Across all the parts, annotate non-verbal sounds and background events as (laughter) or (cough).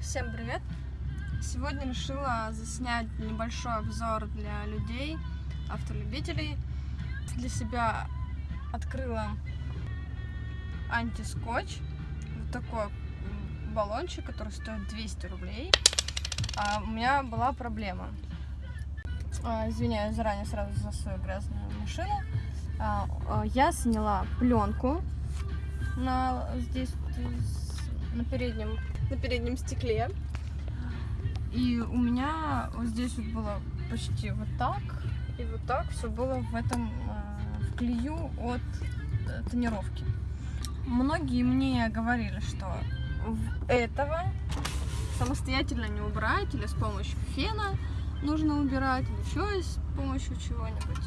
Всем привет! Сегодня решила заснять небольшой обзор для людей, автолюбителей. Для себя открыла антискотч. Вот такой баллончик, который стоит 200 рублей. А у меня была проблема. А, извиняюсь заранее сразу за свою грязную машину. А, а, я сняла пленку на здесь на переднем на переднем стекле. И у меня вот здесь вот было почти вот так, и вот так все было в этом э, в клею от э, тонировки. Многие мне говорили, что этого самостоятельно не убрать, или с помощью фена нужно убирать, или еще с помощью чего-нибудь.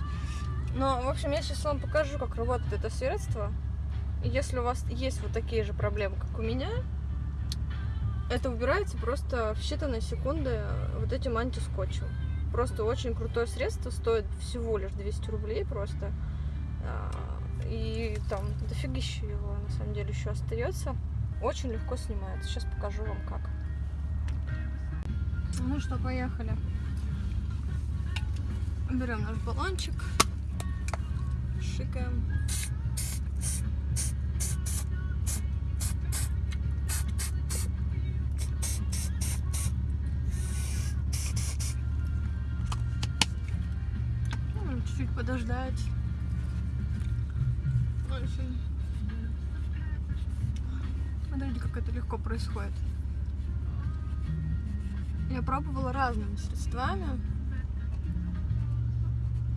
Но, в общем, я сейчас вам покажу, как работает это средство. Если у вас есть вот такие же проблемы, как у меня, это убирается просто в считанные секунды вот этим антискотчем. Просто очень крутое средство, стоит всего лишь 200 рублей просто. А, и там дофигища его на самом деле еще остается. Очень легко снимается. Сейчас покажу вам как. Ну что, поехали. Берем наш баллончик, шикаем. Подождать. Очень. Смотрите, как это легко происходит. Я пробовала разными средствами.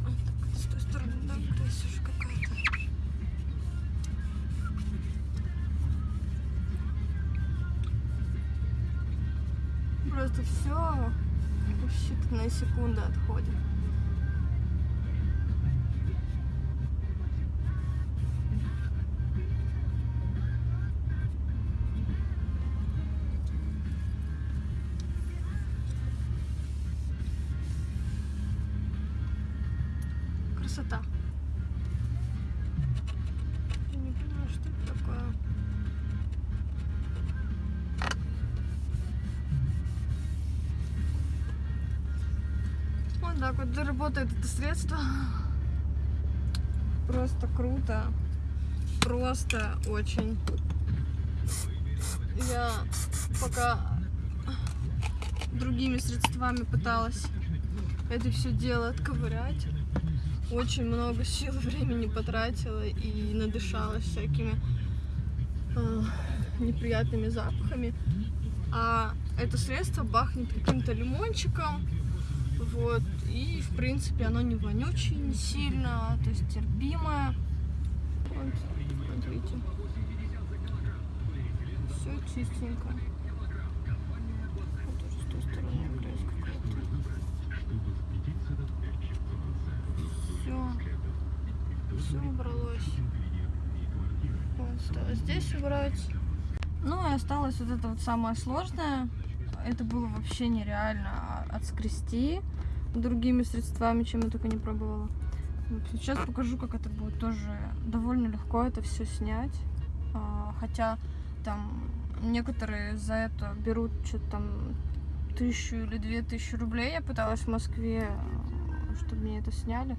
Так, с той стороны, да, уже какая-то. Просто все в считанные секунды отходит. Красота. Не понимаю, что это такое. Вот так вот работает это средство. Просто круто. Просто очень. Я пока другими средствами пыталась это все дело отковырять очень много сил (laughs) времени потратила и надышалась всякими э, неприятными запахами. А это средство пахнет каким-то лимончиком. Вот. И, в принципе, оно не вонючее, не сильно, то есть терпимое. Вот, смотрите. Все чистенько. Вот тоже с той стороны грязь какая-то. Все убралось. Вот, осталось здесь убрать. Ну и осталось вот это вот самое сложное. Это было вообще нереально отскрести другими средствами, чем я только не пробовала. Вот, сейчас покажу, как это будет тоже довольно легко это все снять. А, хотя там некоторые за это берут что-то там тысячу или две тысячи рублей. Я пыталась в Москве, чтобы мне это сняли.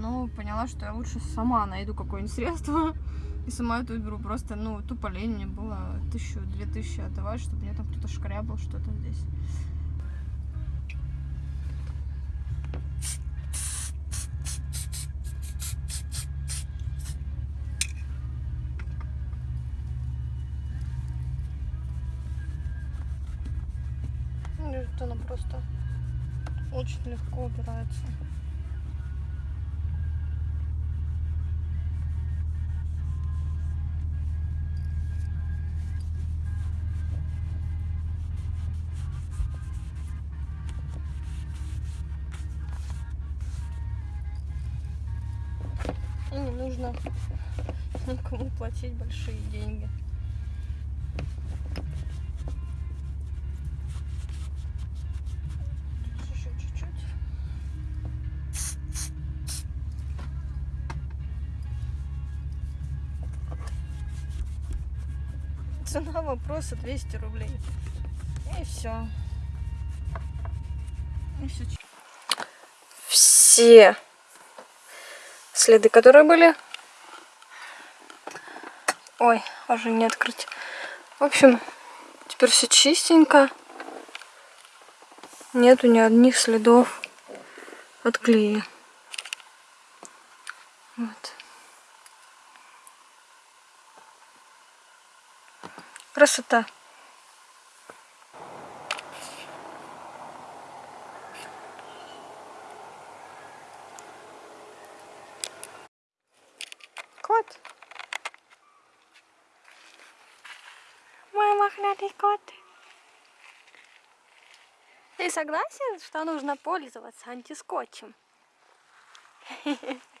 Но поняла, что я лучше сама найду какое-нибудь (laughs) средство и сама это уберу. Просто, ну, тупо лень мне было тысячу, две тысячи отдавать, чтобы мне там кто-то шкрябал что-то здесь. Она просто очень легко убирается. Нужно никому платить большие деньги. Цена вопроса 200 рублей. И все. Все следы, которые были. Ой, уже не открыть. В общем, теперь все чистенько. Нету ни одних следов от клея. Вот. Красота. Мохнатый кот. Ты согласен, что нужно пользоваться антискотчем? (laughs)